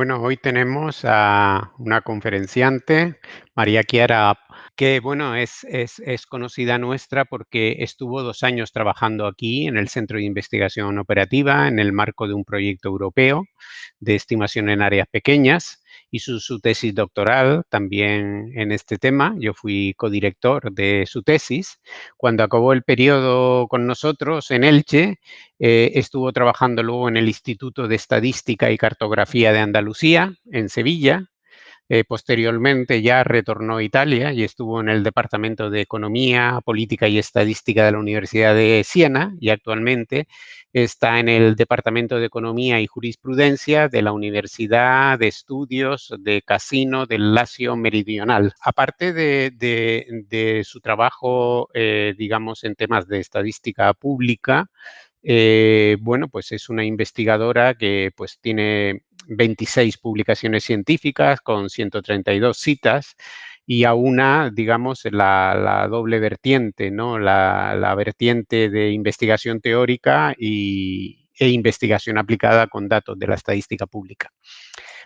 Bueno, hoy tenemos a una conferenciante, María Chiara, que bueno, es, es, conocida nuestra porque estuvo dos años trabajando aquí en el Centro de Investigación Operativa en el marco de un proyecto europeo de estimación en áreas pequeñas hizo su tesis doctoral también en este tema. Yo fui codirector de su tesis. Cuando acabó el periodo con nosotros en Elche, eh, estuvo trabajando luego en el Instituto de Estadística y Cartografía de Andalucía, en Sevilla, eh, posteriormente ya retornó a Italia y estuvo en el Departamento de Economía, Política y Estadística de la Universidad de Siena y actualmente está en el Departamento de Economía y Jurisprudencia de la Universidad de Estudios de Casino del Lacio Meridional. Aparte de, su trabajo, eh, digamos, en temas de estadística pública, eh, bueno, pues es una investigadora que pues tiene 26 publicaciones científicas con 132 citas y a una, digamos, la, doble vertiente, ¿no? La, vertiente de investigación teórica y, e investigación aplicada con datos de la estadística pública.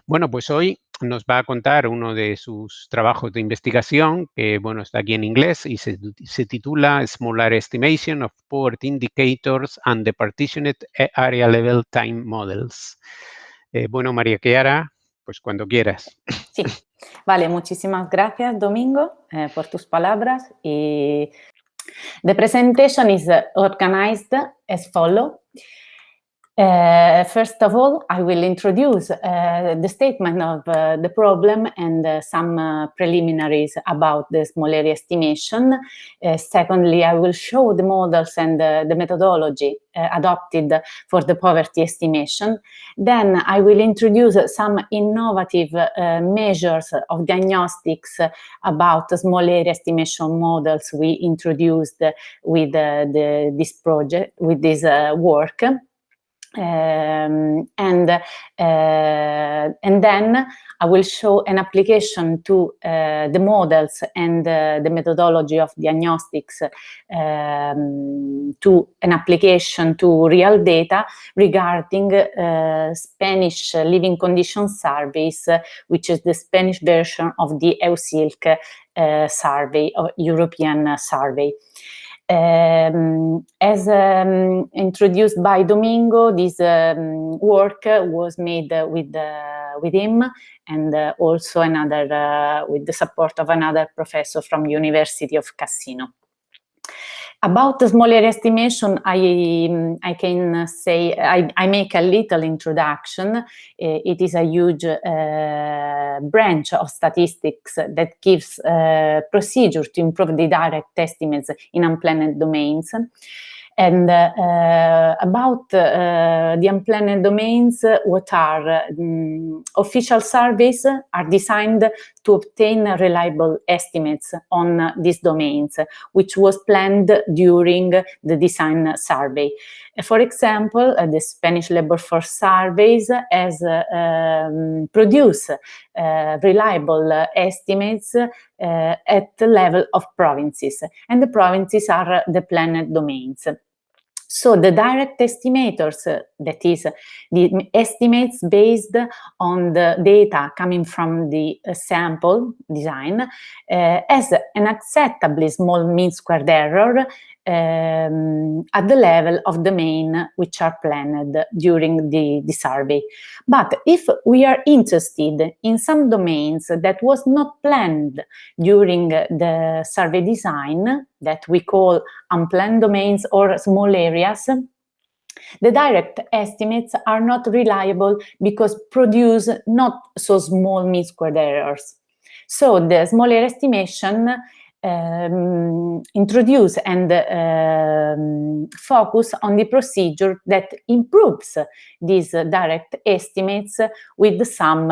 Bueno, pues hoy nos va a contar uno de sus trabajos de investigación, que bueno, está aquí en inglés y se, titula Smaller Estimation of Poverty Indicators and the Partitioned Area Level Time Models. Eh, bueno, María Chiara, pues cuando quieras. Sí, vale, muchísimas gracias, Domingo, eh, por tus palabras. Y the presentation is organized as follows. Uh, first of all, I will introduce uh, the statement of uh, the problem and uh, some uh, preliminaries about the small area estimation. Uh, secondly, I will show the models and the methodology adopted for the poverty estimation. Then I will introduce some innovative measures of diagnostics about small area estimation models we introduced with the, this project, with this work. Um, and uh, and then I will show an application to uh, the models and uh, the methodology of diagnostics um, to an application to real data regarding uh, Spanish living conditions surveys, which is the Spanish version of the EUSILC uh, survey, or European survey. Um, as um, introduced by Domingo, this um, work was made uh, with uh, with him and uh, also another uh, with the support of another professor from University of Cassino. About the small area estimation, I, I can say, I, I make a little introduction. Uh, it is a huge uh, branch of statistics that gives uh, procedure to improve the direct estimates in unplanned domains. And uh, about uh, the unplanned domains, what are um, official surveys are designed to obtain reliable estimates on these domains, which was planned during the design survey. For example, uh, the Spanish labor force surveys has uh, um, produced uh, reliable estimates at the level of provinces, and the provinces are the planned domains. So the direct estimators, uh, that is the estimates based on the data coming from the uh, sample design, uh, has an acceptably small mean squared error um, at the level of the main which are planned during the, the survey. But if we are interested in some domains that was not planned during the survey design, that we call unplanned domains or small areas, the direct estimates are not reliable because produce not so small mean squared errors. So the small area estimation um, introduce and um, focus on the procedure that improves these direct estimates with some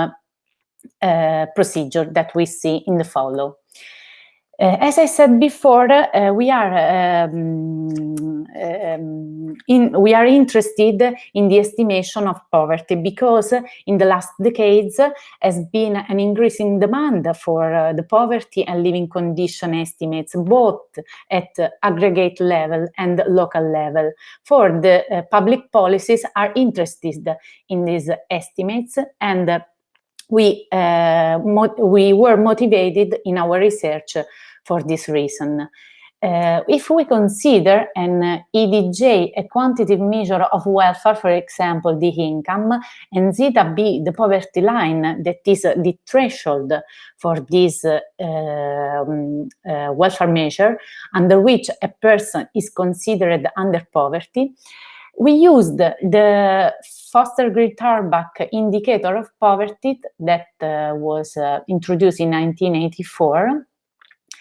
uh, procedure that we see in the follow. Uh, as I said before, uh, we are um, um, in, we are interested in the estimation of poverty because in the last decades has been an increasing demand for uh, the poverty and living condition estimates both at aggregate level and local level. For the public policies are interested in these estimates and we, uh, we were motivated in our research for this reason. Uh, if we consider an EDJ, a quantitative measure of welfare, for example, the income, and zeta B, the poverty line, that is the threshold for this uh, um, uh, welfare measure, under which a person is considered under poverty, we used the Foster-Greer-Thorbecke indicator of poverty that uh, was uh, introduced in 1984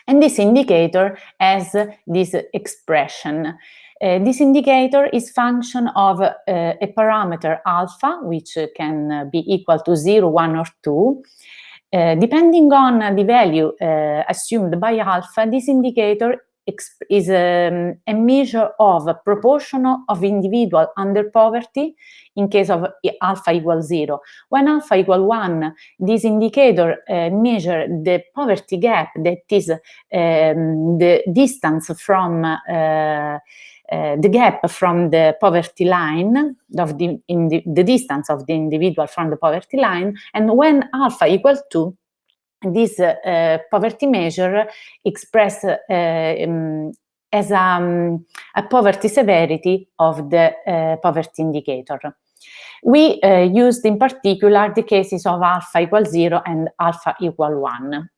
and this indicator has this expression. Uh, this indicator is function of uh, a parameter alpha, which can be equal to 0, 1, or 2. Uh, depending on the value uh, assumed by alpha, this indicator is um, a measure of proportion of individual under poverty in case of alpha equals zero. When alpha equal one, this indicator uh, measure the poverty gap that is um, the distance from uh, uh, the gap from the poverty line, of the, the, the distance of the individual from the poverty line, and when alpha equals 2, this uh, poverty measure expressed uh, um, as um, a, poverty severity of the uh, poverty indicator. We used in particular the cases of alpha equal 0 and alpha equal 1.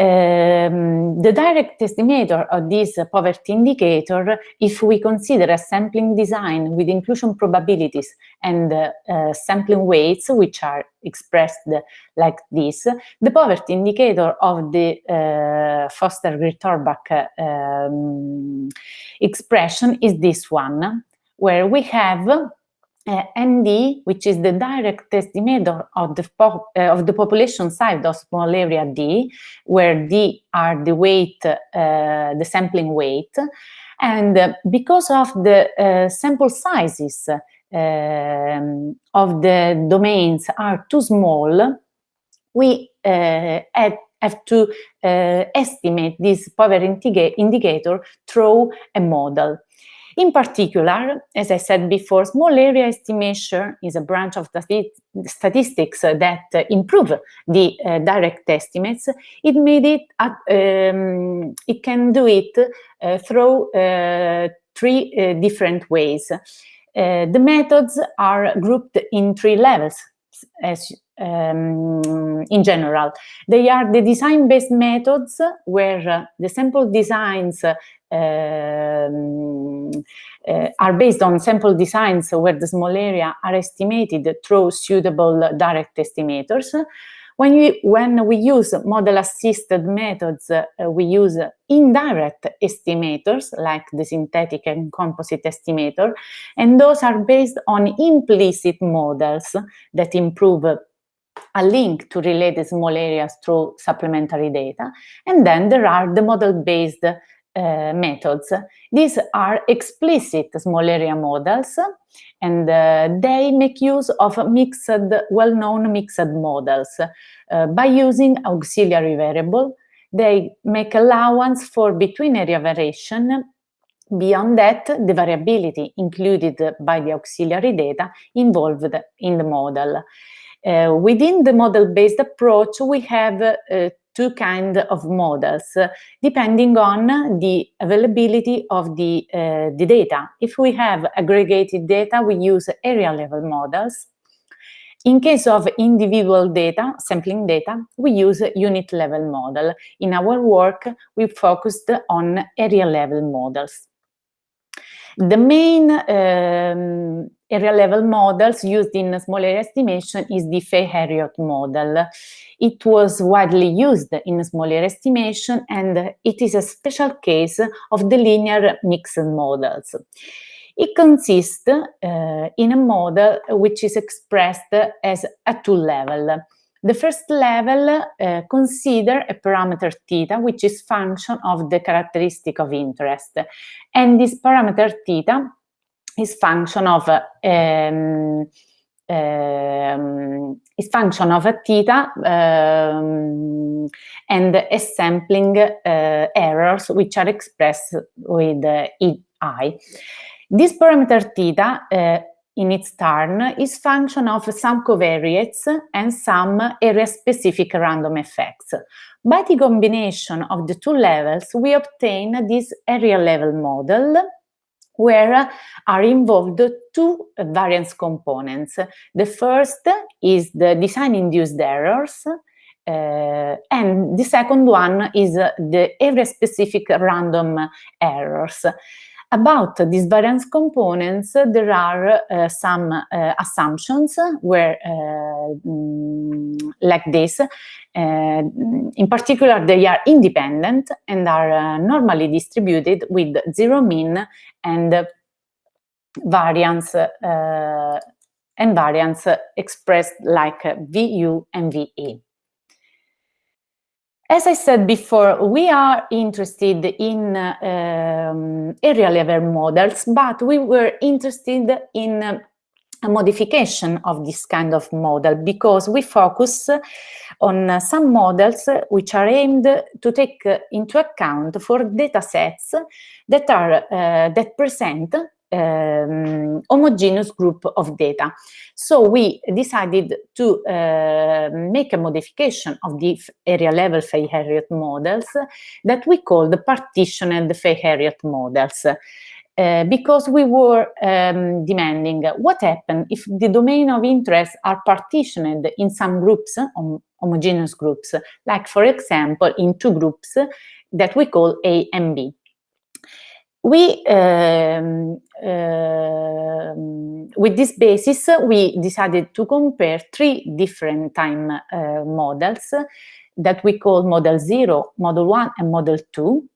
Um, the direct estimator of this poverty indicator, if we consider a sampling design with inclusion probabilities and uh, uh, sampling weights, which are expressed like this, the poverty indicator of the uh, Foster-Greer-Thorbecke um, expression is this one, where we have uh, ND, which is the direct estimator of the, uh, of the population size of small area D, where D are the weight, uh, the sampling weight. And uh, because of the uh, sample sizes um, of the domains are too small, we uh, have to estimate this poverty indicator through a model. In particular, as I said before, small area estimation is a branch of statistics that improve the uh, direct estimates. It made it, uh, um, it can do it uh, through uh, three uh, different ways. Uh, the methods are grouped in three levels, as um, in general. They are the design-based methods where the sample designs um, uh, are based on sample designs where the small area are estimated through suitable direct estimators. When we, when we use model-assisted methods, uh, we use indirect estimators like the synthetic and composite estimator, and those are based on implicit models that improve a link to related small areas through supplementary data. And then there are the model-based uh, methods. These are explicit small area models and uh, they make use of mixed, well-known mixed models. Uh, by using auxiliary variable, they make allowance for between area variation Beyond that, the variability included by the auxiliary data involved in the model. Uh, within the model-based approach, we have uh, two kinds of models, depending on the availability of the, uh, the data. If we have aggregated data, we use area level models. In case of individual data, sampling data, we use unit level model. In our work, we focused on area level models. The main um, area level models used in small area estimation is the Fay-Herriot model. It was widely used in small area estimation and it is a special case of the linear mixed models. It consists uh, in a model which is expressed as a two-level. The first level uh, consider a parameter theta, which is function of the characteristic of interest. And this parameter theta is function of um, um, is function of a theta um, and a sampling uh, errors which are expressed with uh, i. This parameter theta uh, in its turn, is function of some covariates and some area-specific random effects. By the combination of the two levels, we obtain this area-level model where are involved two variance components. The first is the design-induced errors, uh, and the second one is the area-specific random errors. About these variance components, there are uh, some uh, assumptions where, uh, mm, like this. Uh, in particular, they are independent and are uh, normally distributed with zero mean and variance and variance expressed like VU and VE. As I said before, we are interested in um, area level models, but we were interested in uh, a modification of this kind of model because we focus on uh, some models which are aimed to take into account for data sets that are uh, that present um, homogeneous group of data. So we decided to uh, make a modification of the area level Fay-Herriot models that we call the partitioned Fay-Herriot models. Uh, because we were um, demanding what happens if the domain of interest are partitioned in some groups, hom homogeneous groups, like for example in two groups that we call A and B we um, uh, with this basis we decided to compare three different time uh, models that we call model 0 model 1 and model 2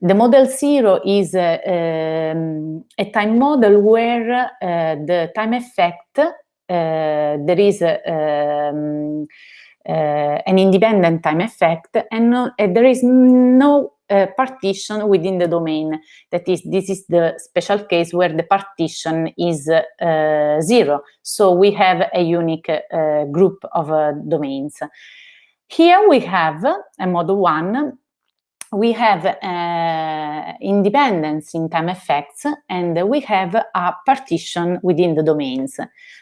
the model 0 is uh, um, a time model where uh, the time effect uh, there is um, an independent time effect and no, there is no uh, partition within the domain. That is, this is the special case where the partition is uh, zero. So we have a unique uh, group of domains. Here we have a model one. We have independence in time effects and we have a partition within the domains.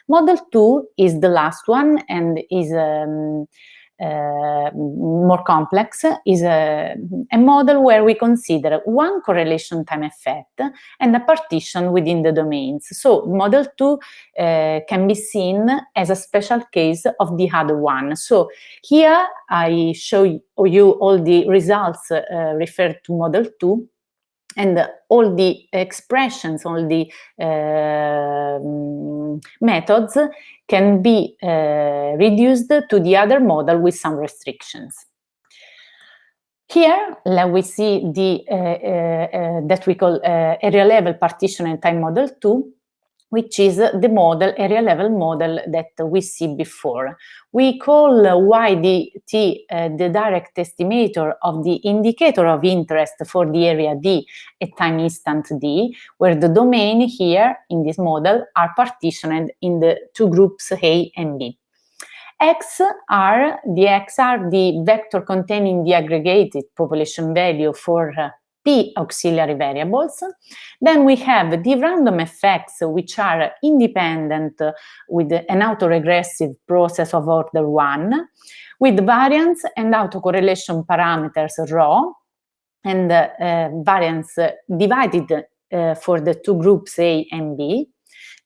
Model two is the last one and is um, more complex is a, a, model where we consider one correlation time effect and a partition within the domains. So model two uh, can be seen as a special case of the other one. So here I show you all the results uh, referred to model two and all the expressions, all the uh, methods can be uh, reduced to the other model with some restrictions. Here, we see the uh, uh, uh that we call uh, area level partition and time model 2 which is the model, area level model that we see before. We call YDT uh, the direct estimator of the indicator of interest for the area D at time instant D, where the domain here in this model are partitioned in the two groups A and B. X are the X are the vector containing the aggregated population value for uh, P auxiliary variables. Then we have the random effects, which are independent with an autoregressive process of order one, with variance and autocorrelation parameters rho, and uh, variance divided uh, for the two groups A and B.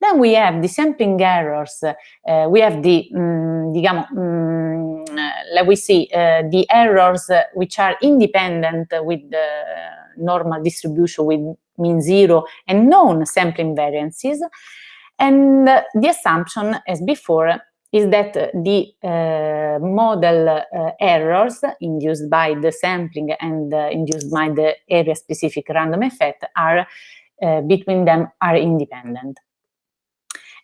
Then we have the sampling errors, uh, we have the, um, um, let we see, uh, the errors which are independent with the normal distribution with mean zero and known sampling variances. And the assumption, as before, is that the uh, model uh, errors induced by the sampling and uh, induced by the area-specific random effect are uh, between them are independent.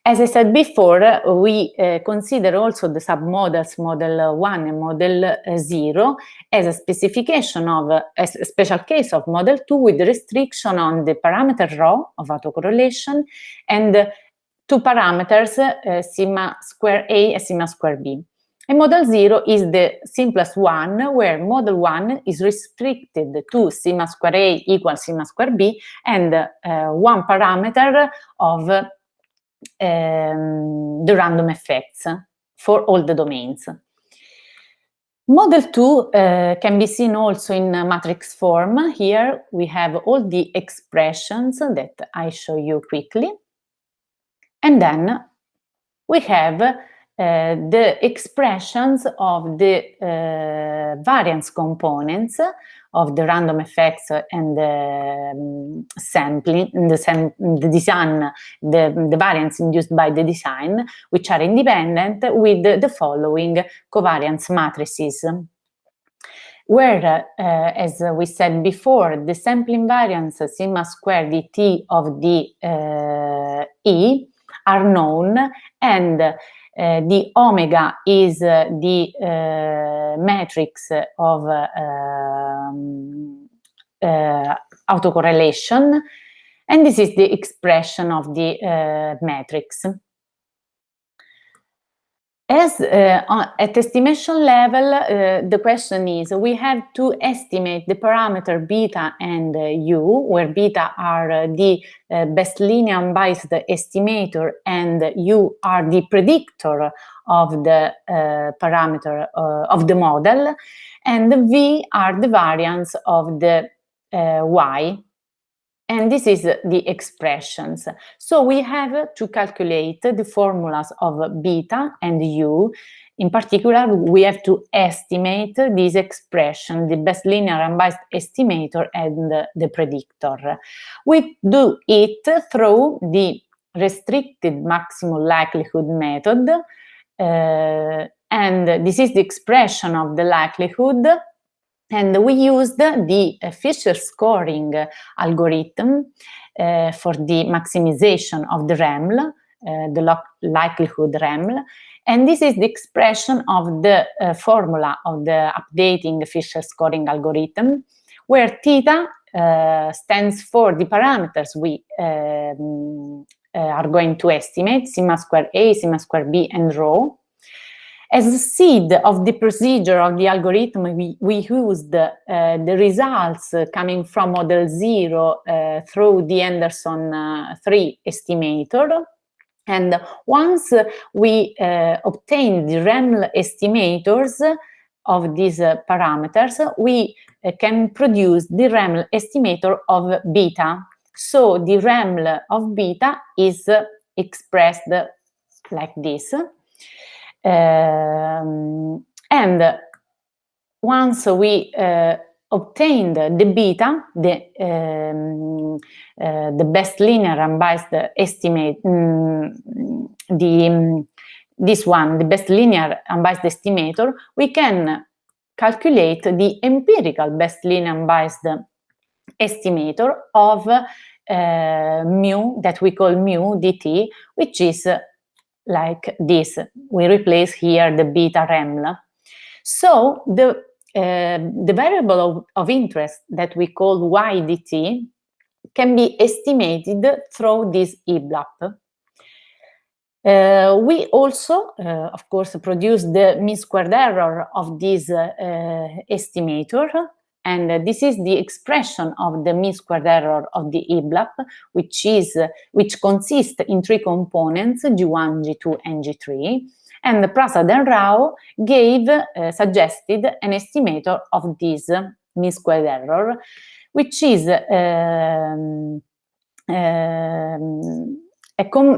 As I said before, we uh, consider also the submodels model 1 and model 0 as a specification of a special case of model 2 with restriction on the parameter rho of autocorrelation and two parameters, uh, sigma square A and sigma square B. And model 0 is the simplest one, where model 1 is restricted to sigma square A equals sigma square B and one parameter of um, the random effects for all the domains. Model 2 uh, can be seen also in matrix form. Here we have all the expressions that I show you quickly. And then we have uh, the expressions of the uh, variance components of the random effects and the um, sampling, the, sam the design, the, the variance induced by the design, which are independent with the following covariance matrices. Where, uh, as we said before, the sampling variance sigma squared dt of the uh, E are known and uh, the omega is uh, the uh, matrix of um, autocorrelation and this is the expression of the matrix. As uh, at estimation level, uh, the question is, we have to estimate the parameter beta and uh, u, where beta are uh, the uh, best linear unbiased estimator and u are the predictor of the uh, parameter of the model, and the v are the variance of the y and this is the expressions. So we have to calculate the formulas of beta and u. In particular, we have to estimate this expression, the best linear unbiased estimator and the predictor. We do it through the restricted maximum likelihood method. Uh, and this is the expression of the likelihood and we used the Fisher scoring algorithm uh, for the maximization of the REML, uh, the likelihood REML. And this is the expression of the uh, formula of the updating Fisher scoring algorithm, where theta uh, stands for the parameters we um, uh, are going to estimate, sigma square A, sigma square B, and rho. As a seed of the procedure of the algorithm, we, we used uh, the results coming from model zero uh, through the Henderson uh, 3 estimator. And once we uh, obtain the REML estimators of these uh, parameters, we uh, can produce the REML estimator of beta. So the REML of beta is expressed like this. Um, and once we uh, obtained the beta, the, um, uh, the best linear unbiased estimate, um, the, this one, the best linear unbiased estimator, we can calculate the empirical best linear unbiased estimator of uh, mu, that we call mu dt, which is like this. We replace here the beta REML. So the, uh, the variable of, of, interest that we call YDT can be estimated through this EBLUP. Uh, we also, uh, of course, produce the mean squared error of this uh, estimator and uh, this is the expression of the mean squared error of the EBLUP, which is uh, which consists in three components, G1, G2, and G3. And Prasad and Rao gave, uh, suggested an estimator of this mean squared error, which is um, um,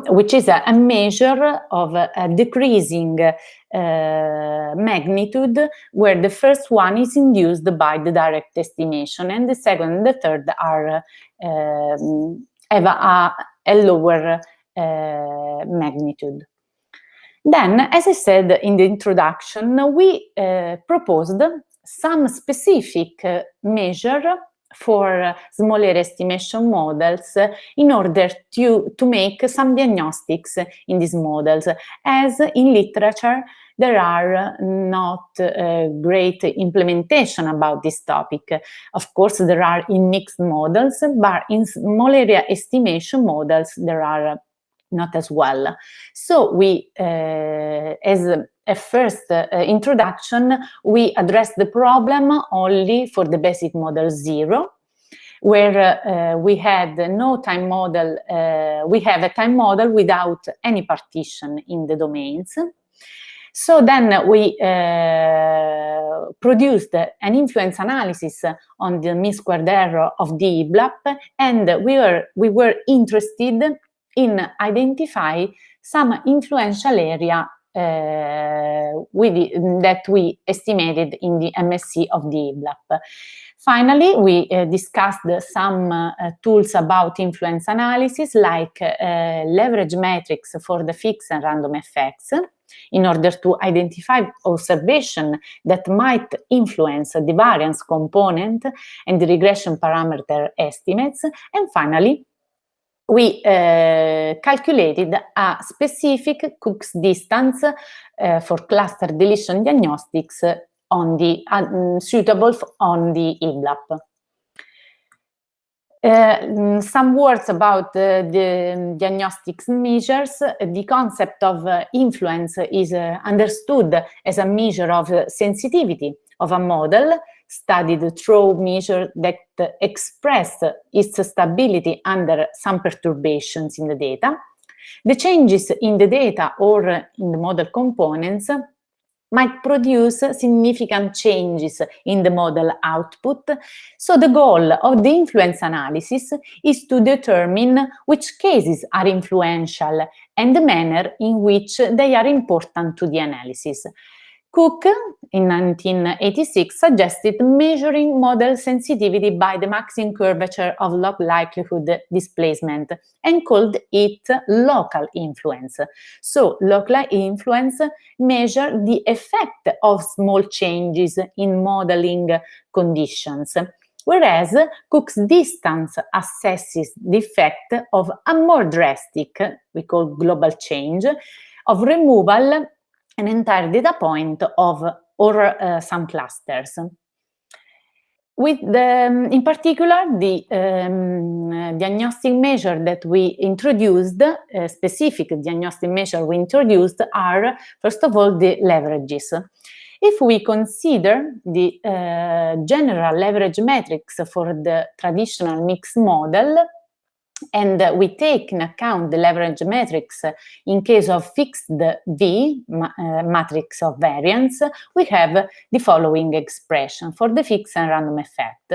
which is a, a, measure of a, a decreasing uh, magnitude where the first one is induced by the direct estimation and the second and the third are uh, have a, a lower uh, magnitude. Then, as I said in the introduction, we uh, proposed some specific uh, measure for small area estimation models in order to, to make some diagnostics in these models. As in literature, there are not uh, great implementation about this topic. Of course, there are in mixed models, but in small area estimation models, there are not as well. So we, uh, as a first uh, introduction, we address the problem only for the basic model zero, where we had no time model, we have a time model without any partition in the domains. So then we uh, produced an influence analysis on the mean squared error of the EBLUP, and we were, we were interested in identify some influential area uh, the, that we estimated in the MSE of the EBLUP. Finally, we uh, discussed some uh, tools about influence analysis like uh, leverage metrics for the fixed and random effects in order to identify observation that might influence the variance component and the regression parameter estimates. And finally, we uh, calculated a specific Cook's distance uh, for cluster deletion diagnostics on the uh, suitable on the EBLUP. Uh, some words about uh, the diagnostics measures. The concept of uh, influence is understood as a measure of sensitivity of a model studied through measures that express its stability under some perturbations in the data. The changes in the data or in the model components might produce significant changes in the model output. So the goal of the influence analysis is to determine which cases are influential and the manner in which they are important to the analysis. Cook, in 1986, suggested measuring model sensitivity by the maximum curvature of log likelihood displacement and called it local influence. So local influence measure the effect of small changes in modeling conditions, whereas Cook's distance assesses the effect of a more drastic, we call global change, of removal an entire data point of or uh, some clusters. With the, um, in particular, the um, diagnostic measure that we introduced, uh, specific diagnostic measure we introduced are, first of all, the leverages. If we consider the uh, general leverage metrics for the traditional mixed model, and uh, we take in account the leverage matrix in case of fixed V, ma uh, matrix of variance, we have the following expression for the fixed and random effect.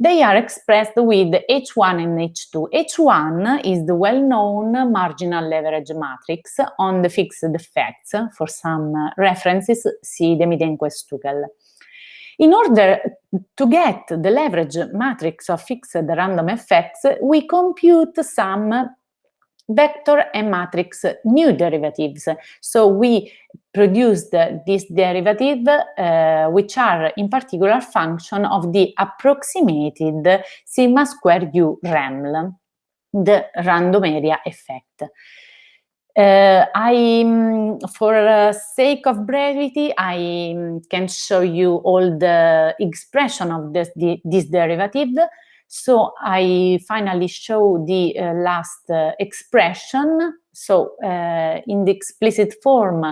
They are expressed with H1 and H2. H1 is the well-known marginal leverage matrix on the fixed effects. For some uh, references, see the Demidenko-Stukel. In order to get the leverage matrix of fixed random effects, we compute some vector and matrix new derivatives. So we produced this derivative, uh, which are in particular function of the approximated sigma square u REML, the random area effect. Uh, I, mm, for uh, sake of brevity, I mm, can show you all the expression of this, this derivative. So I finally show the uh, last uh, expression. So uh, in the explicit form,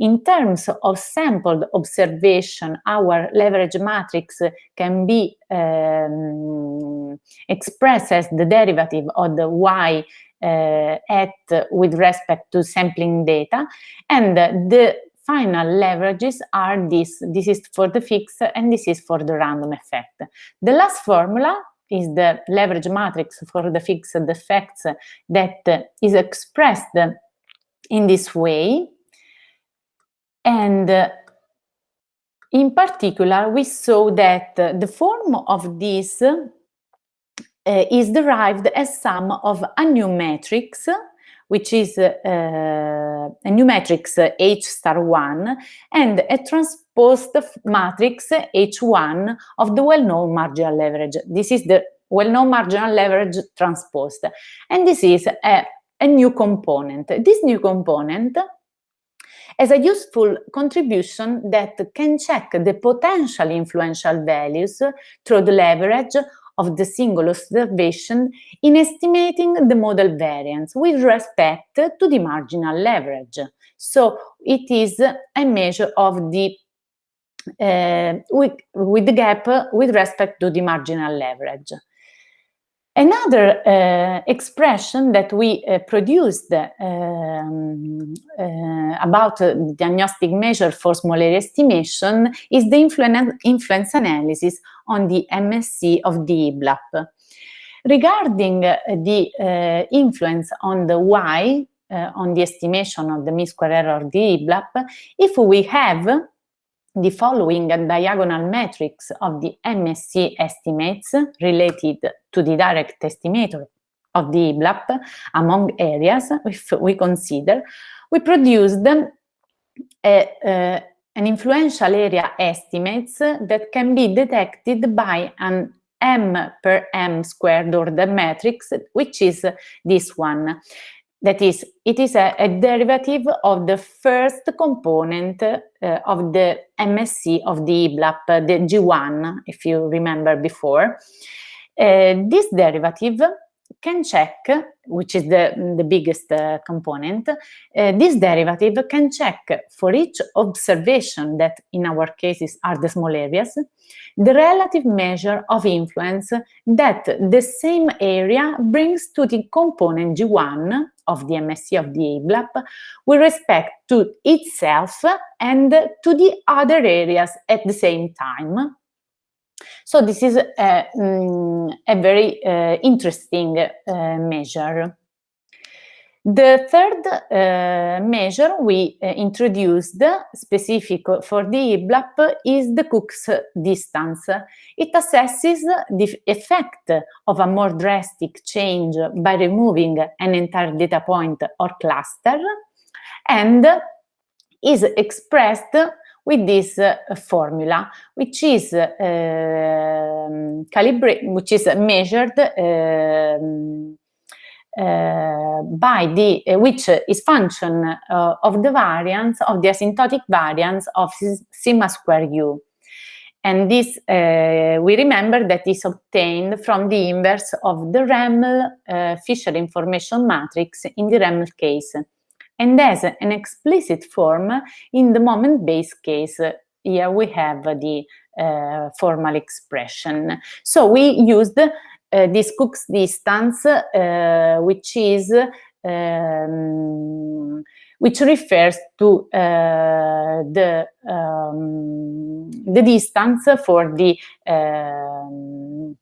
in terms of sampled observation, our leverage matrix can be um, expressed as the derivative of the y Uh, at with respect to sampling data. And the final leverages are this. This is for the fixed and this is for the random effect. The last formula is the leverage matrix for the fixed effects that is expressed in this way. And in particular we saw that the form of this uh, is derived as sum of a new matrix, which is uh, a new matrix H star 1 and a transposed matrix H1 of the well-known marginal leverage. This is the well-known marginal leverage transposed. And this is a, a new component. This new component has a useful contribution that can check the potential influential values through the leverage of the single observation in estimating the model variance with respect to the marginal leverage. So it is a measure of the uh, with, with the gap with respect to the marginal leverage. Another uh, expression that we uh, produced um, uh, about diagnostic measure for small area estimation is the influ influence analysis on the MSE of the EBLUP. Regarding the uh, influence on the Y, uh, on the estimation of the mean square error of the EBLUP, if we have the following diagonal matrix of the MSE estimates related to the direct estimator of the EBLUP among areas, if we consider, we produced a, uh, an influential area estimates that can be detected by an m per m squared order matrix, which is this one. That is, it is a, a derivative of the first component uh, of the MSE of the EBLUP, the G1, if you remember before. Uh, this derivative can check, which is the, the biggest uh, component, uh, this derivative can check for each observation that in our cases are the small areas, the relative measure of influence that the same area brings to the component G1 of the MSE of the EBLUP with respect to itself and to the other areas at the same time. So this is a, um, a very uh, interesting uh, measure. The third uh, measure we uh, introduced, specific for the EBLUP, is the Cook's distance. It assesses the effect of a more drastic change by removing an entire data point or cluster and is expressed with this uh, formula, which is uh, calibrated, which is measured um, uh, by the uh, which is function uh, of the variance of the asymptotic variance of sigma square u. And this, uh, we remember that is obtained from the inverse of the REML uh, Fisher information matrix in the REML case and as an explicit form in the moment-based case. Here we have the uh, formal expression. So we used uh, this Cook's distance, uh, which is um, which refers to uh, the um, the distance for the um,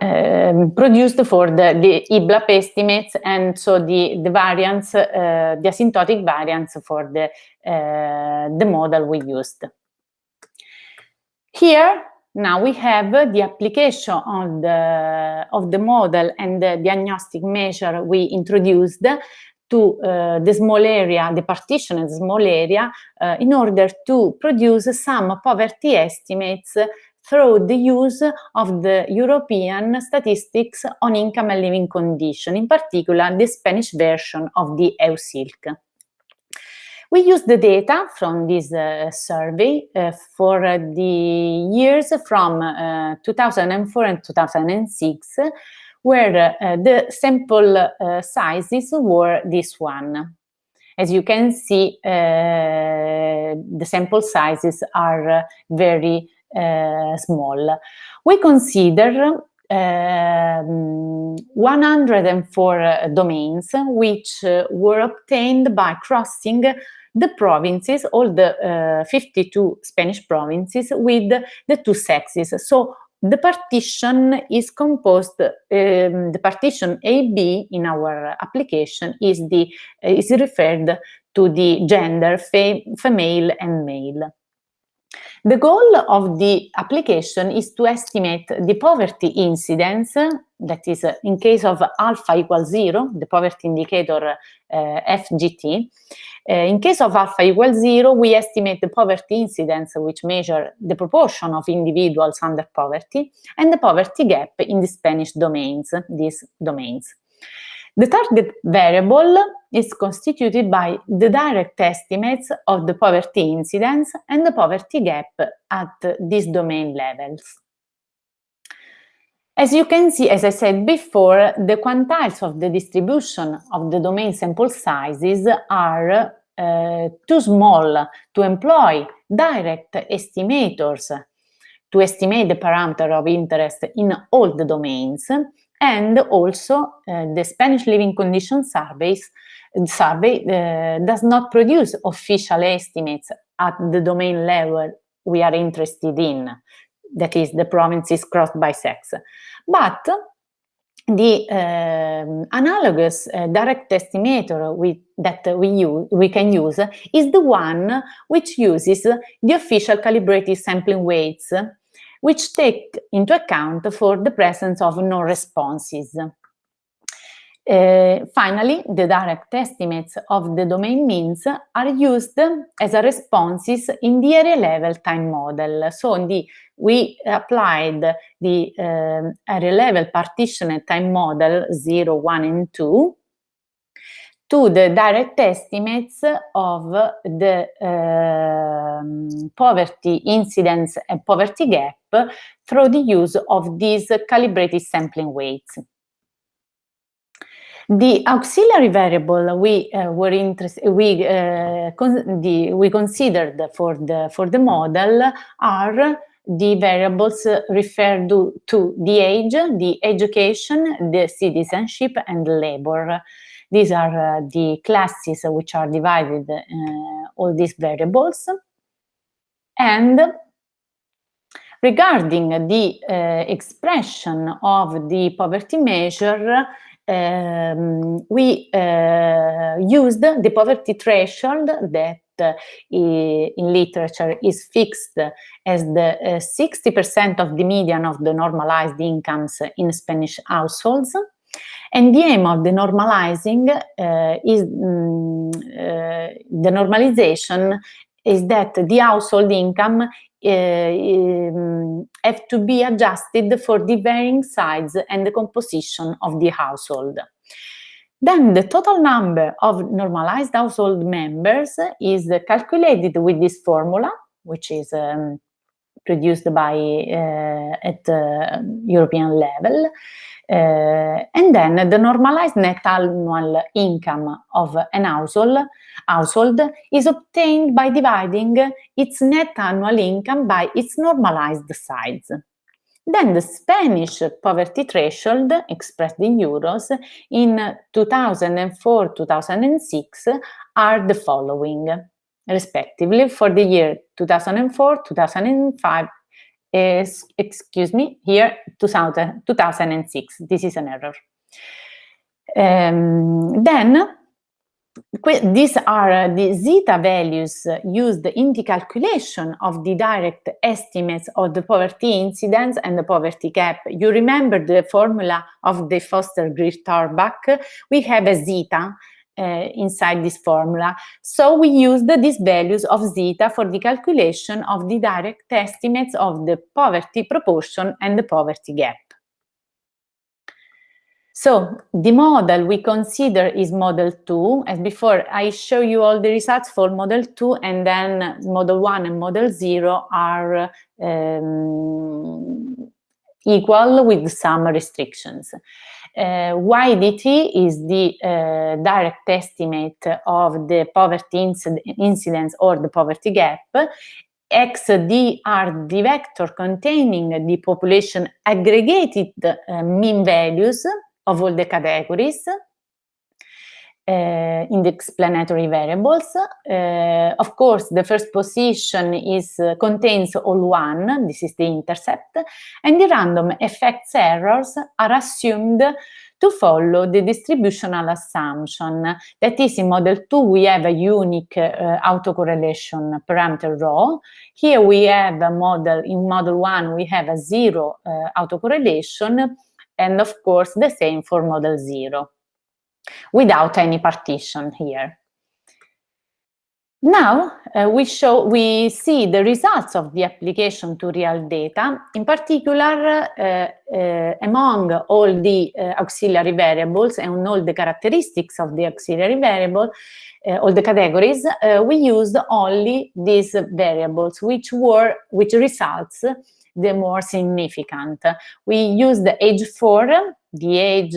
um produced for the, the EBLUP estimates and so the, the variance, uh, the asymptotic variance for the, uh, the model we used. Here, now we have the application of the, of the model and the diagnostic measure we introduced to uh, the small area, the partition the small area, uh, in order to produce some poverty estimates through the use of the European statistics on income and living condition, in particular the Spanish version of the EUSILC. We use the data from this uh, survey uh, for uh, the years from uh, 2004 and 2006, where uh, the sample uh, sizes were this one. As you can see, the sample sizes are very small. We consider um, 104 domains which uh, were obtained by crossing the provinces, all the uh, 52 Spanish provinces with the two sexes. So the partition is composed, um, the partition AB in our application is, the, is referred to the gender, female and male. The goal of the application is to estimate the poverty incidence, that is in case of alpha equals zero, the poverty indicator uh, FGT. Uh, in case of alpha equals zero, we estimate the poverty incidence, which measure the proportion of individuals under poverty, and the poverty gap in the Spanish domains, these domains. The target variable is constituted by the direct estimates of the poverty incidence and the poverty gap at these domain levels. As you can see, as I said before, the quantiles of the distribution of the domain sample sizes are uh, too small to employ direct estimators to estimate the parameter of interest in all the domains, and also uh, the Spanish Living Conditions surveys survey uh, does not produce official estimates at the domain level we are interested in, that is the provinces crossed by sex. But the um, analogous uh, direct estimator we, that we, use, we can use is the one which uses the official calibrated sampling weights, which take into account for the presence of no responses. Uh, finally, the direct estimates of the domain means are used as a responses in the area level time model. So the, we applied the uh, area level partition time model 0, 1, and 2 to the direct estimates of the uh, poverty incidence and poverty gap through the use of these calibrated sampling weights. The auxiliary variable we uh, were interested, we uh, con the, we considered for the for the model are the variables referred to, to the age, the education, the citizenship, and labor. These are uh, the classes which are divided uh, all these variables. And regarding the uh, expression of the poverty measure, um, we uh, used the poverty threshold that uh, in literature is fixed as the 60% uh, of the median of the normalized incomes in Spanish households. And the aim of the normalizing uh, is um, the normalization is that the household income uh, have to be adjusted for the varying size and the composition of the household. Then the total number of normalized household members is calculated with this formula, which is um, produced by uh, at uh, European level. Uh, and then the normalized net annual income of an household, household is obtained by dividing its net annual income by its normalized size. Then the Spanish poverty threshold, expressed in euros, in 2004-2006 are the following, respectively, for the year 2004, 2005, is, excuse me, here 2000, 2006. This is an error. Um, then these are the zeta values used in the calculation of the direct estimates of the poverty incidence and the poverty gap. You remember the formula of the Foster-Greer-Thorbecke? We have a zeta uh, inside this formula. So we used these values of zeta for the calculation of the direct estimates of the poverty proportion and the poverty gap. So the model we consider is model 2. As before, I show you all the results for model 2 and then model 1 and model 0 are um, equal with some restrictions. Uh, YDT is the uh, direct estimate of the poverty inc incidence or the poverty gap. XD are the vector containing the population aggregated uh, mean values of all the categories uh, in the explanatory variables. Uh, of course, the first position is uh, contains all one, this is the intercept, and the random effects errors are assumed to follow the distributional assumption. That is, in model 2, we have a unique autocorrelation parameter rho. Here we have a model, in model 1, we have a zero autocorrelation, and of course, the same for model 0 without any partition here. Now uh, we show we see the results of the application to real data, in particular uh, uh, among all the uh, auxiliary variables and all the characteristics of the auxiliary variable, uh, all the categories, uh, we used only these variables, which were which results the more significant. We used the age 4, the age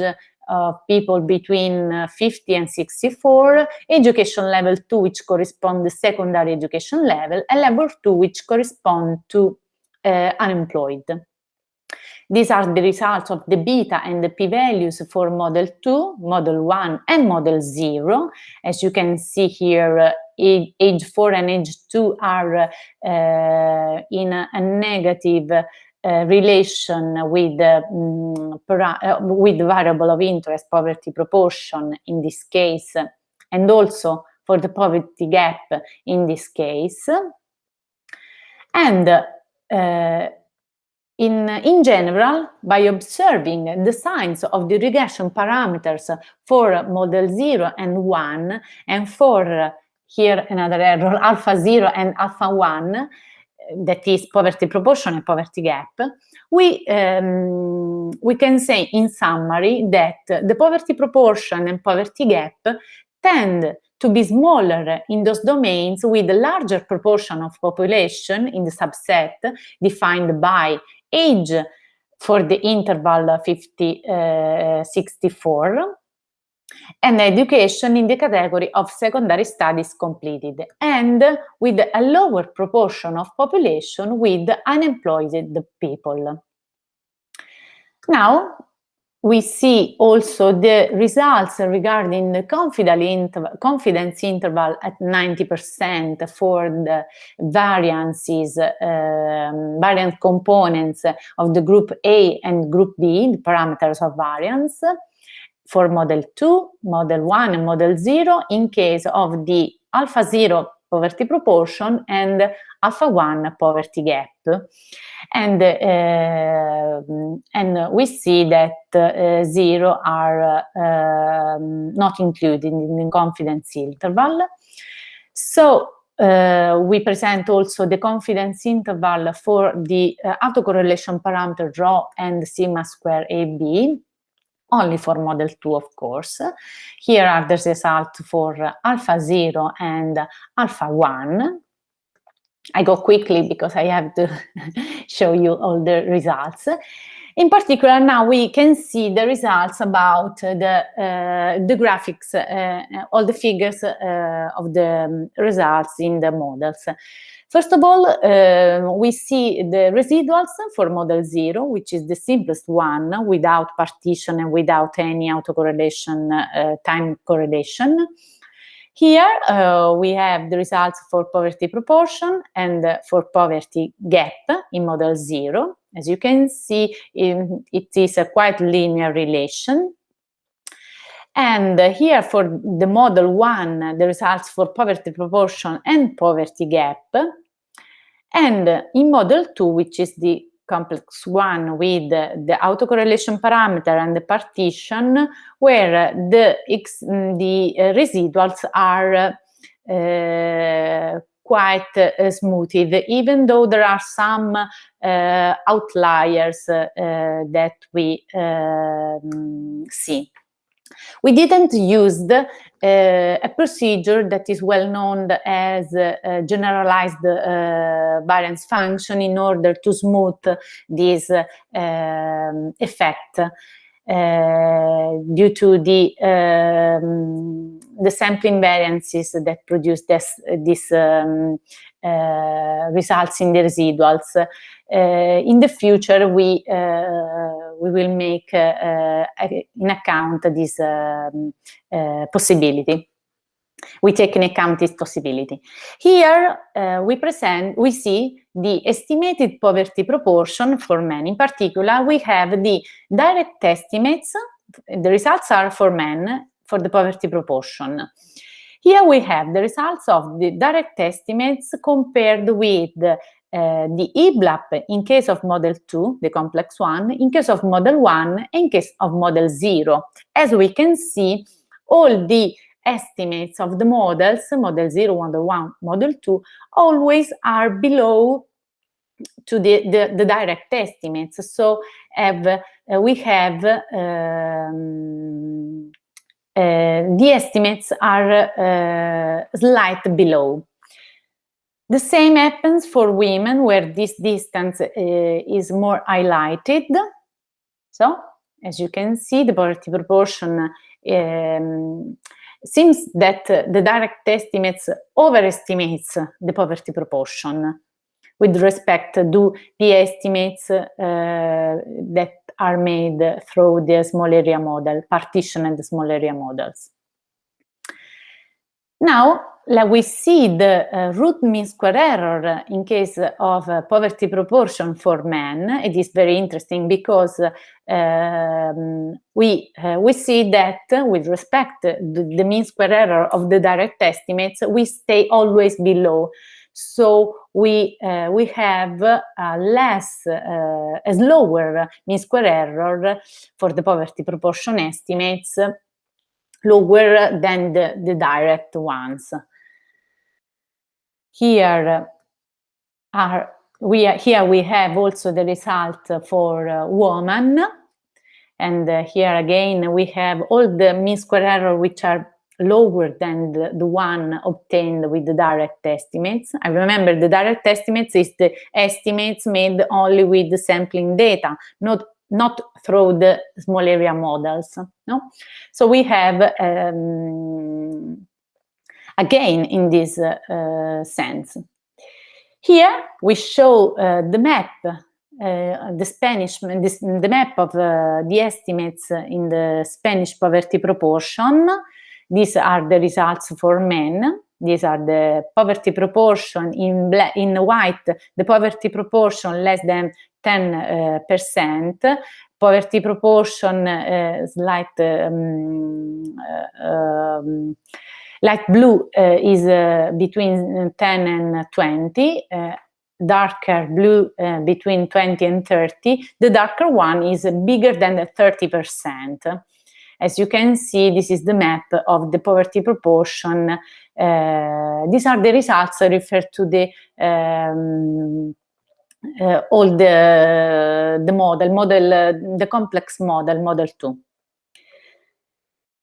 of people between uh, 50 and 64, education level 2, which correspond to secondary education level, and level 2, which correspond to uh, unemployed. These are the results of the beta and the p-values for model 2, model 1 and model 0. As you can see here, uh, age 4 and age 2 are uh, in a, a negative uh, relation with, um, uh, with variable of interest poverty proportion in this case, and also for the poverty gap in this case. And uh, in, in general, by observing the signs of the regression parameters for model 0 and 1, and for here another error, alpha 0 and alpha 1, that is poverty proportion and poverty gap, we, um, we can say in summary that the poverty proportion and poverty gap tend to be smaller in those domains with a larger proportion of population in the subset defined by age for the interval 50, uh, 64 and education in the category of secondary studies completed and with a lower proportion of population with unemployed people. Now, we see also the results regarding the confidence interval at 90% for the variances, um, components of the group A and group B, the parameters of variance, for model 2, model 1 and model 0 in case of the alpha 0 poverty proportion and alpha 1 poverty gap. And, uh, and we see that uh, 0 are uh, not included in the confidence interval. So uh, we present also the confidence interval for the uh, autocorrelation parameter rho and sigma square AB only for model 2, of course. Here are the results for alpha 0 and alpha 1. I go quickly because I have to show you all the results. In particular, now we can see the results about the, uh, the graphics, uh, all the figures uh, of the results in the models. First of all, uh, we see the residuals for model zero, which is the simplest one without partition and without any autocorrelation, uh, time correlation. Here uh, we have the results for poverty proportion and for poverty gap in model zero. As you can see, it is a quite linear relation. And here for the model one, the results for poverty proportion and poverty gap and in model two, which is the complex one with the autocorrelation parameter and the partition, where the, the residuals are uh, quite uh, smooth, even though there are some uh, outliers uh, that we um, see. We didn't use the, uh, a procedure that is well known as uh, generalized uh, variance function in order to smooth this um, effect uh, due to the um, the sampling variances that produce this, this um, Eh, results in the residuals. Uh, in the future, we eh, we will make in account this um, possibility we take in account this possibility. Here we see the estimated poverty proportion for men. In particular, we have the direct estimates, the results are for men for the poverty proportion. Here we have the results of the direct estimates compared with uh, the EBLUP in case of model 2, the complex one, in case of model 1, in case of model 0. As we can see, all the estimates of the models, model 0, model 1, model 2, always are below to the, the, the direct estimates. So have, uh, we have um, the estimates are uh, slight below. The same happens for women where this distance uh, is more highlighted. So, as you can see, the poverty proportion um, seems that the direct estimates overestimates the poverty proportion with respect to the estimates uh, that are made through the small area model, partition and small area models. Now, let we see the uh, root mean square error in case of uh, poverty proportion for men. It is very interesting because um, we uh, we see that with respect to the mean square error of the direct estimates, we stay always below. So we uh, we have a less uh, a slower mean square error for the poverty proportion estimates lower than the, the direct ones. Here are we are, here we have also the result for uh, woman and uh, here again we have all the mean square error which are lower than the, the, one obtained with the direct estimates. I remember the direct estimates is the estimates made only with the sampling data, not not through the small area models. No, so we have um, again in this uh, sense. Here we show uh, the map, uh, the Spanish, this, the map of uh, the estimates in the Spanish poverty proportion. These are the results for men. These are the poverty proportion in black, in white, the poverty proportion less than 10 percent, poverty proportion uh, slight um, uh, um, Light blue uh, is uh, between 10 and 20, uh, darker blue uh, between 20 and 30. The darker one is bigger than 30%. As you can see, this is the map of the poverty proportion. Uh, these are the results referred to the um, uh, all the the model, model the complex model, model two.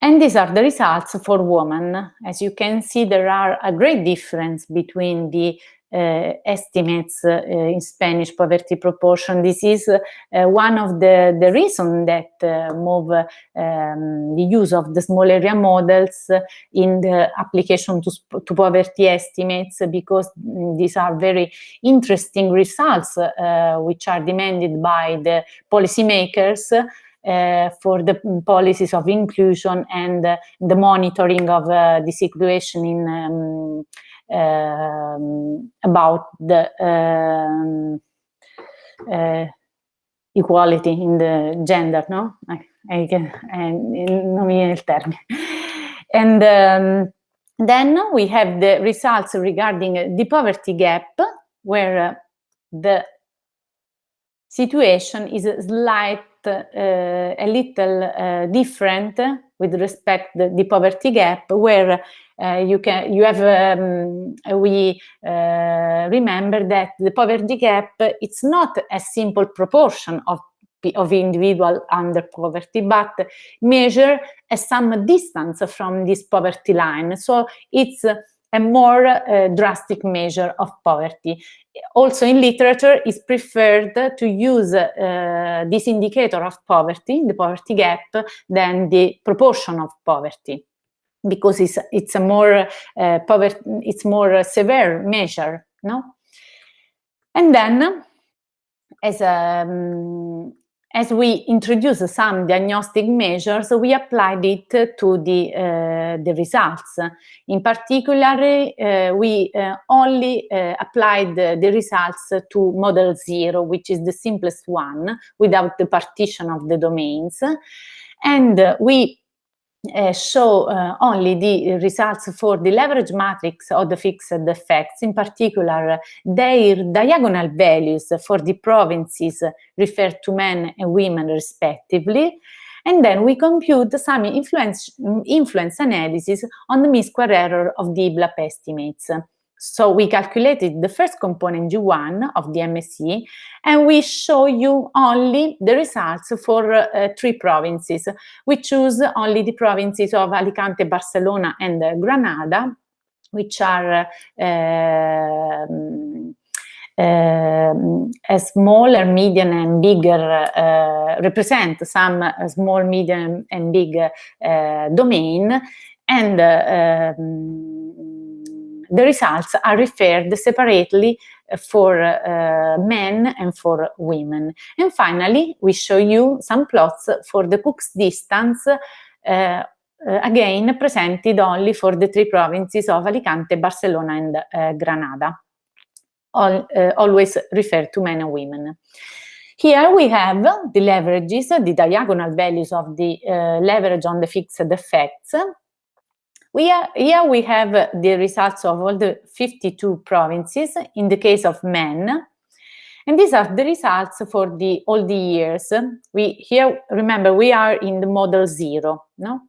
And these are the results for women. As you can see, there are a great difference between the uh, estimates uh, in Spanish poverty proportion. This is uh, one of the, the reasons that move um, the use of the small area models in the application to, to poverty estimates because these are very interesting results which are demanded by the policymakers uh, for the policies of inclusion and uh, the monitoring of uh, the situation in um, um, about the um, uh, equality in the gender, no? I, I can, non mi viene il termine. And um, then we have the results regarding the poverty gap, where uh, the situation is slight a little uh, different with respect to the poverty gap, where uh, you can you have um, we remember that the poverty gap it's not a simple proportion of of individual under poverty, but measure a some distance from this poverty line. So it's a more uh, drastic measure of poverty. Also in literature, it's preferred to use uh, this indicator of poverty, the poverty gap, than the proportion of poverty because it's, it's a more uh, poverty, it's more severe measure, no? And then, as a, um, as we introduced some diagnostic measures, we applied it to the, uh, the results. In particular, uh, we uh, only uh, applied the results to model zero, which is the simplest one, without the partition of the domains. And we uh, show uh, only the results for the leverage matrix of the fixed effects, in particular their diagonal values for the provinces referred to men and women respectively. And then we compute some influence, influence analysis on the mean square error of the EBLUP estimates. So we calculated the first component G1 of the MSE and we show you only the results for uh, three provinces. We choose only the provinces of Alicante, Barcelona and uh, Granada, which are uh, uh, smaller, medium and bigger, uh, represent some small, medium and big uh, domain and um, the results are referred separately for uh, men and for women. And finally, we show you some plots for the Cook's distance uh, again presented only for the three provinces of Alicante, Barcelona and uh, Granada. All, always refer to men and women. Here we have the leverages, the diagonal values of the leverage on the fixed effects. We are, here we have the results of all the 52 provinces in the case of men. And these are the results for the all the years. We here remember we are in the model zero, no?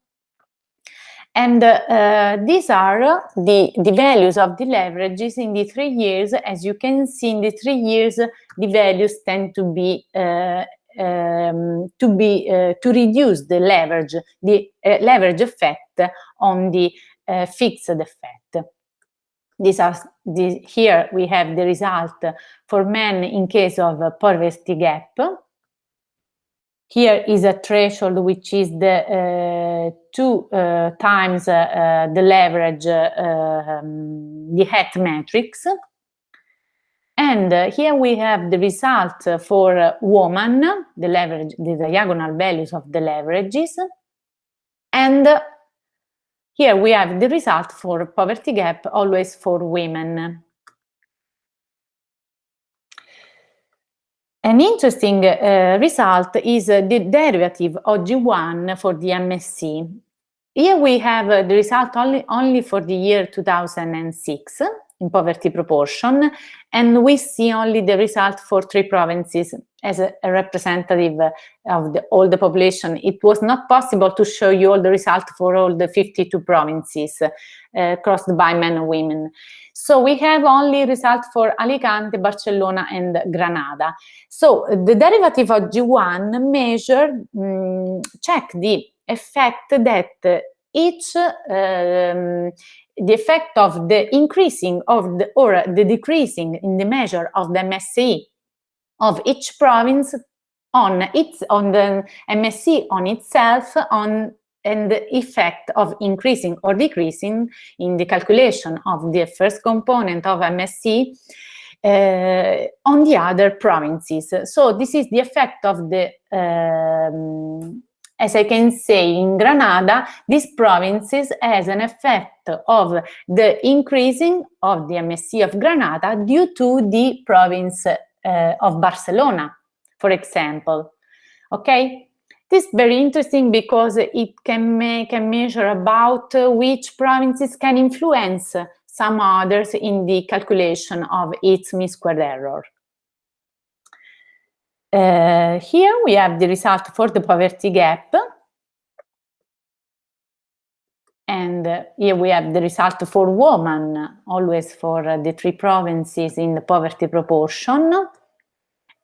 And uh, these are the, the values of the leverages in the three years. As you can see, in the three years, the values tend to be uh, um, to be uh, to reduce the leverage, the uh, leverage effect on the uh, fixed effect. These are the, here we have the result for men in case of poverty gap here is a threshold which is the uh, two uh, times uh, uh the leverage, uh, um, the hat matrix. And uh, here we have the result for woman, the leverage, the diagonal values of the leverages. And here we have the result for poverty gap, always for women. An interesting uh, result is uh, the derivative of G1 for the MSE. Here we have uh, the result only, only for the year 2006 in poverty proportion, and we see only the result for three provinces as a, a representative of the, all the population. It was not possible to show you all the results for all the 52 provinces uh, crossed by men and women. So we have only result for Alicante, Barcelona and Granada. So the derivative of G1 measure, um, check the effect that each, um, the effect of the increasing of the, or the decreasing in the measure of the MSE of each province on its on the MSE on itself on and the effect of increasing or decreasing in the calculation of the first component of MSE uh, on the other provinces. So this is the effect of the, um, as I can say in Granada, these provinces has an effect of the increasing of the MSE of Granada due to the province uh, of Barcelona, for example. Okay, this is very interesting because it can make a measure about which provinces can influence some others in the calculation of its mean squared error. Uh, here we have the result for the poverty gap. And uh, here we have the result for women, always for uh, the three provinces in the poverty proportion.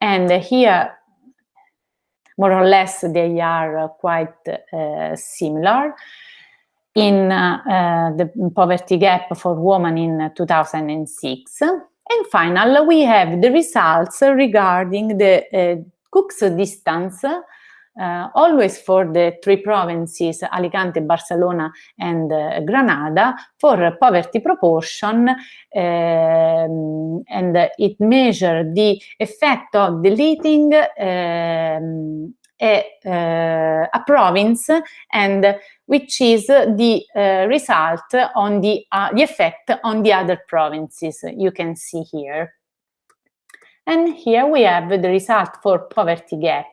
And here more or less they are quite uh, similar. In uh, the poverty gap for women in 2006. And finally, we have the results regarding the uh, Cook's distance uh, always for the three provinces, Alicante, Barcelona and uh, Granada, for poverty proportion, um, and it measures the effect of deleting um, a, uh, a, province and which is the uh, result on the, uh, the effect on the other provinces you can see here. And here we have the result for poverty gap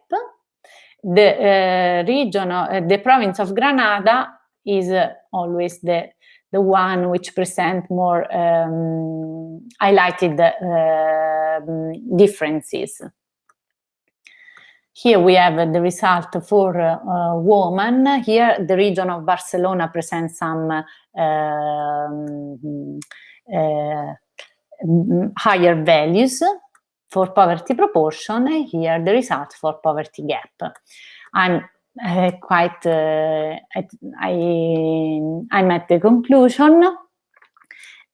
the uh, region, uh, the province of Granada is uh, always the the one which present more um, highlighted uh, differences. Here we have the result for uh, woman. Here the region of Barcelona presents some uh, higher values for poverty proportion and here the result for poverty gap. I'm uh, quite, uh, I, I'm at the conclusion.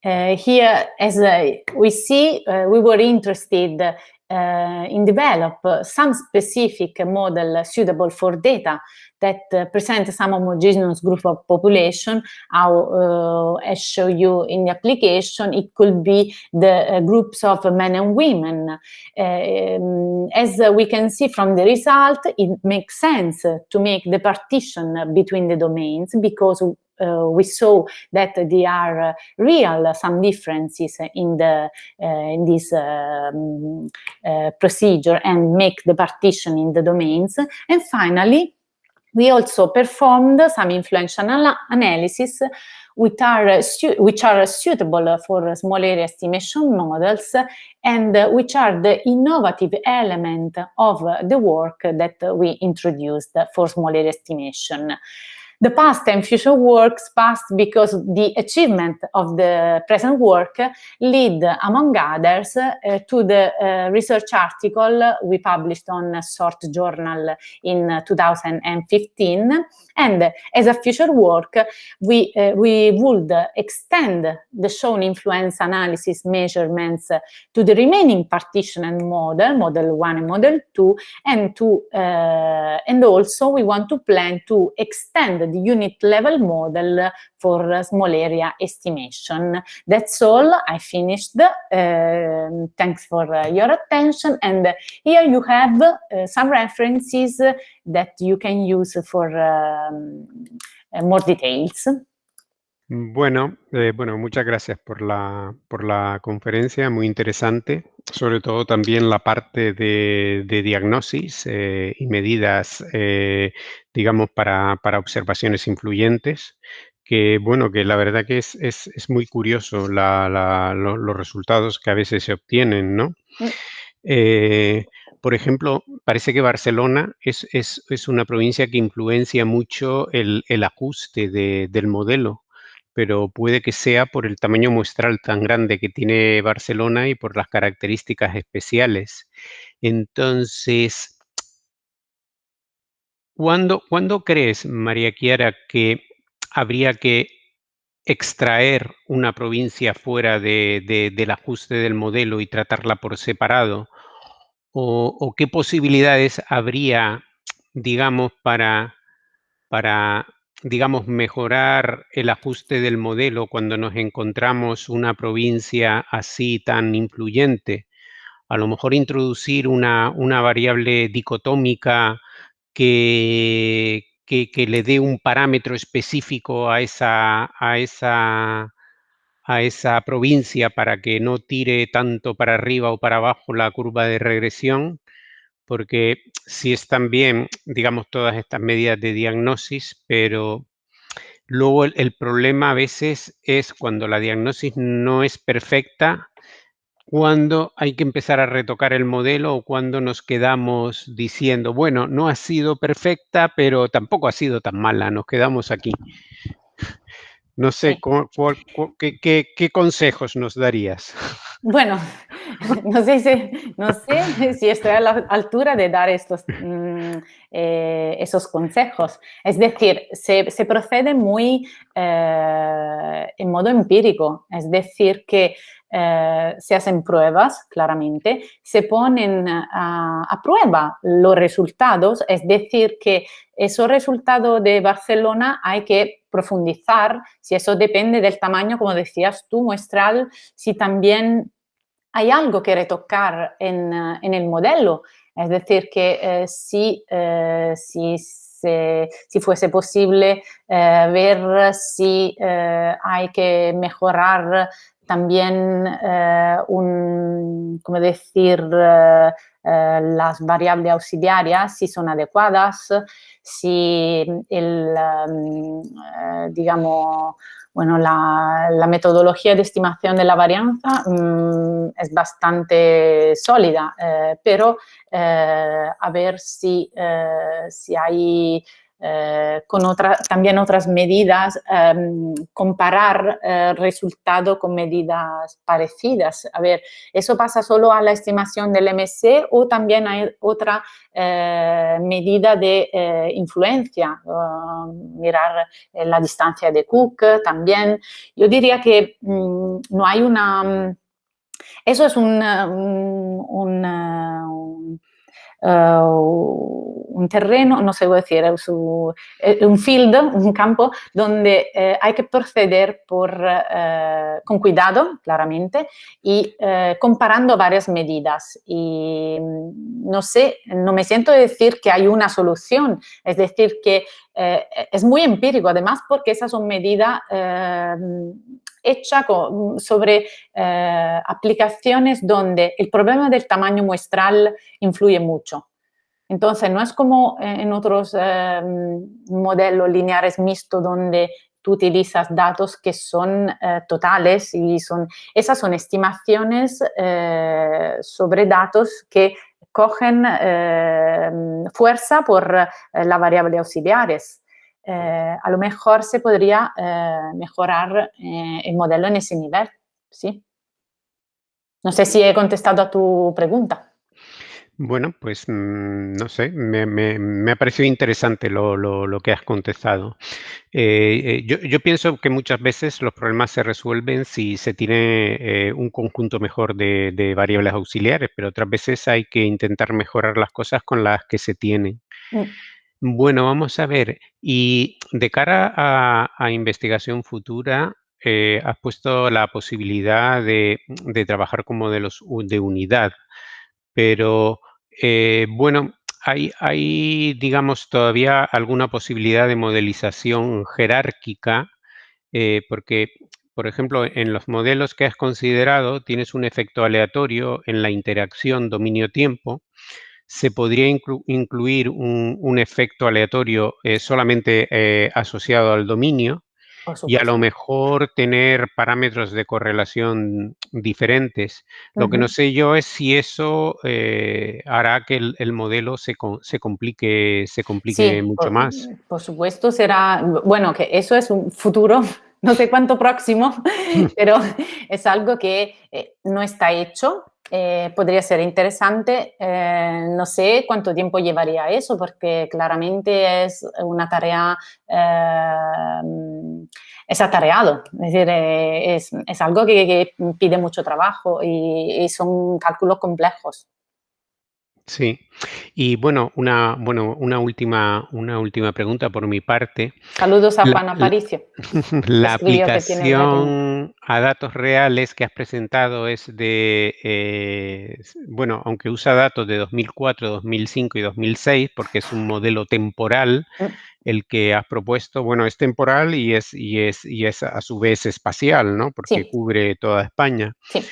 Uh, here, as uh, we see, uh, we were interested uh, in develop some specific model suitable for data that uh, present some homogeneous group of population, how uh, as show you in the application, it could be the uh, groups of men and women. Um, as we can see from the result, it makes sense to make the partition between the domains because uh, we saw that there are uh, real some differences in the uh, in this um, procedure and make the partition in the domains. And finally, we also performed some influential anal analysis which are, which are suitable for small area estimation models and which are the innovative element of the work that we introduced for small area estimation the past and future works past because the achievement of the present work lead, among others, uh, to the uh, research article we published on SORT Journal in 2015. And as a future work, we, uh, we would extend the shown influence analysis measurements to the remaining partition and model, model one and model two, and to uh, and also we want to plan to extend the unit level model for small area estimation. That's all. I finished. Uh, thanks for uh, your attention. And here you have uh, some references that you can use for um, more details. Bueno, eh, bueno, muchas gracias por la, por la conferencia, muy interesante, sobre todo también la parte de, de diagnosis eh, y medidas, eh, digamos, para, para, observaciones influyentes, que bueno, que la verdad que es, es, es muy curioso la, la, lo, los resultados que a veces se obtienen, ¿no? Mm. por ejemplo, parece que Barcelona es, es, es, una provincia que influencia mucho el, el ajuste de, del modelo pero puede que sea por el tamaño muestral tan grande que tiene Barcelona y por las características especiales. Entonces, ¿cuándo, crees, María Chiara, que habría que extraer una provincia fuera del ajuste del modelo y tratarla por separado? ¿O, qué posibilidades habría, digamos, para, para digamos, mejorar el ajuste del modelo cuando nos encontramos una provincia así tan influyente. A lo mejor introducir una, una variable dicotómica que, que, le dé un parámetro específico a esa, a, esa, a esa provincia para que no tire tanto para arriba o para abajo la curva de regresión porque sí están bien, digamos, todas estas medidas de diagnosis, pero luego el, problema a veces es cuando la diagnosis no es perfecta, cuando hay que empezar a retocar el modelo o cuando nos quedamos diciendo, bueno, no ha sido perfecta, pero tampoco ha sido tan mala, nos quedamos aquí. No sé, qué, consejos nos darías? Bueno, no sé, si, no sé si estoy a la altura de dar estos, mm, eh, esos consejos. Es decir, se, procede muy eh, en modo empírico, es decir, que eh, se hacen pruebas, claramente, se ponen a, prueba los resultados, es decir, que esos resultados de Barcelona hay que profundizar, si eso depende del tamaño, como decías tú, muestral, si también hay algo que retocar en, en el modelo, es decir, que eh, si, eh, si fuese posible eh, ver si hay que mejorar también un, ¿cómo decir, las variables auxiliares, si son adecuadas, si el, digamos, bueno, la, metodología de estimación de la varianza mm, es bastante sólida, eh, pero eh, a ver eh, si hay eh, con otra, también otras medidas, em, comparar eh, resultado con medidas parecidas. A ver, ¿eso pasa solo a la estimación del MC o también hay otra eh, medida de influencia? mirar la distancia de Cook también. Yo diría que mm, no hay una... Eso es un, terreno, no sé decir, es un field, un campo donde hay que proceder por, con cuidado, claramente, y comparando varias medidas. Y mm, no sé, no me siento decir que hay una solución, es decir, que es muy empírico, además porque esas son medidas hecha sobre eh, aplicaciones donde el problema del tamaño muestral influye mucho. Entonces, no es como en otros eh, modelos lineares mixtos donde tú utilizas datos que son eh, totales y son, esas son estimaciones sobre datos que cogen fuerza por la variable auxiliares. Eh, a lo mejor se podría eh, mejorar eh, el modelo en ese nivel, ¿sí? No sé si he contestado a tu pregunta. Bueno, pues mm, no sé, me, ha parecido interesante lo, que has contestado. yo, pienso que muchas veces los problemas se resuelven si se tiene un conjunto mejor de, variables auxiliares, pero otras veces hay que intentar mejorar las cosas con las que se tienen. Mm. Bueno, vamos a ver. Y de cara a, investigación futura, eh, has puesto la posibilidad de, trabajar con modelos de unidad, pero eh, bueno, hay, digamos, todavía alguna posibilidad de modelización jerárquica, eh, porque, por ejemplo, en los modelos que has considerado tienes un efecto aleatorio en la interacción dominio-tiempo, se podría incluir un, efecto aleatorio eh, solamente eh, asociado al dominio y a lo mejor tener parámetros de correlación diferentes. Lo que no sé yo es si eso eh, hará que el, modelo se, complique, se complique mucho más. Por supuesto, será, bueno, que eso es un futuro no sé cuánto próximo, pero es algo que no está hecho eh, podría ser interesante. Eh, no sé cuánto tiempo llevaría eso, porque claramente es una tarea, eh, es atareado, es decir, es, es, algo que, pide mucho trabajo y son cálculos complejos. Sí. Y bueno, una, bueno, una, última, una última pregunta por mi parte. Saludos a Juan Aparicio. La, aplicación a datos reales que has presentado es de, eh, bueno, aunque usa datos de 2004, 2005 y 2006, porque es un modelo temporal, mm. el que has propuesto, bueno, es temporal y es, y es, y es a su vez espacial, ¿no? Porque cubre toda España. Sí.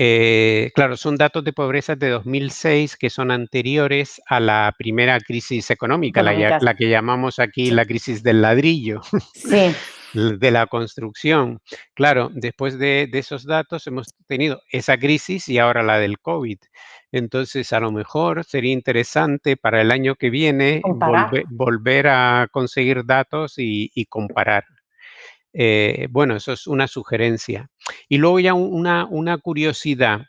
Eh, claro, son datos de pobreza de 2006 que son anteriores a la primera crisis económica, la, que llamamos aquí la crisis del ladrillo, de la construcción. Claro, después de, esos datos hemos tenido esa crisis y ahora la del COVID. Entonces, a lo mejor sería interesante para el año que viene volver a conseguir datos y comparar. Eh, bueno, eso es una sugerencia. Y luego ya una, una curiosidad.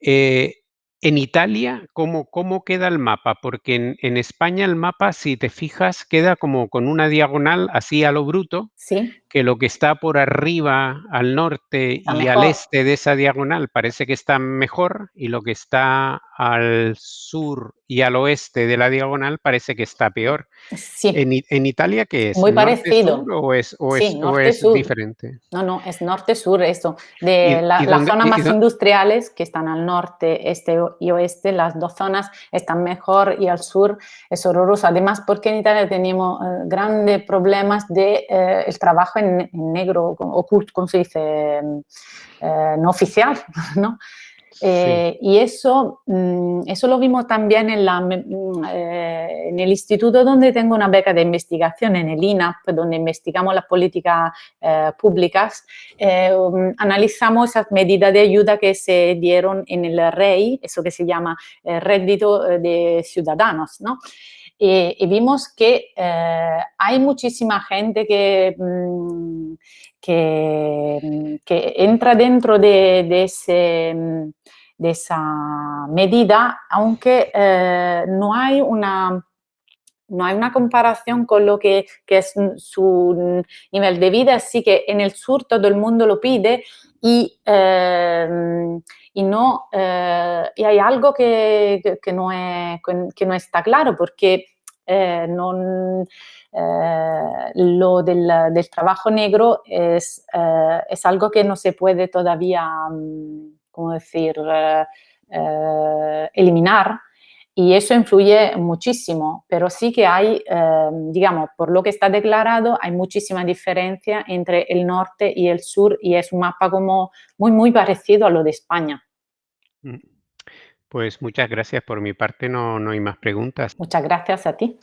Eh, en Italia, ¿cómo, ¿cómo, queda el mapa? Porque en, España el mapa, si te fijas, queda como con una diagonal así a lo bruto, ¿Sí? Que lo que está por arriba, al norte y al este de esa diagonal parece que está mejor y lo que está al sur y al oeste de la diagonal parece que está peor. Sí. ¿En, Italia qué es? Muy parecido. ¿O es, o es, diferente? No, no, es norte-sur esto. De las zonas más industriales que están al norte, este y oeste, las dos zonas están mejor y al sur es horroroso. Además, porque en Italia tenemos eh, grandes problemas de eh, el trabajo en, negro, oculto, como se dice, eh, no oficial, ¿no? Eh, y eso, mm, eso lo vimos también en, la, mm, eh, en, el instituto donde tengo una beca de investigación, en el INAP, donde investigamos las políticas eh, públicas. Um, analizamos esas medidas de ayuda que se dieron en el REI, eso que se llama rédito de ciudadanos, ¿no? Y vimos que hay muchísima gente que, mm, que, que, entra dentro de, de ese de esa medida, aunque eh, no hay una no hay una comparación con lo que, es su nivel de vida, así que en el sur todo el mundo lo pide y, eh, y no, eh, hay algo que, no es, que no está claro, porque eh, eh, lo del, del, trabajo negro es, eh, es, algo que no se puede todavía, mm, ¿cómo decir?, eliminar y eso influye muchísimo, pero sí que hay, eh, digamos, por lo que está declarado, hay muchísima diferencia entre el norte y el sur y es un mapa como muy, muy parecido a lo de España. Mm. Pues muchas gracias. Por mi parte no, no hay más preguntas. Muchas gracias a ti.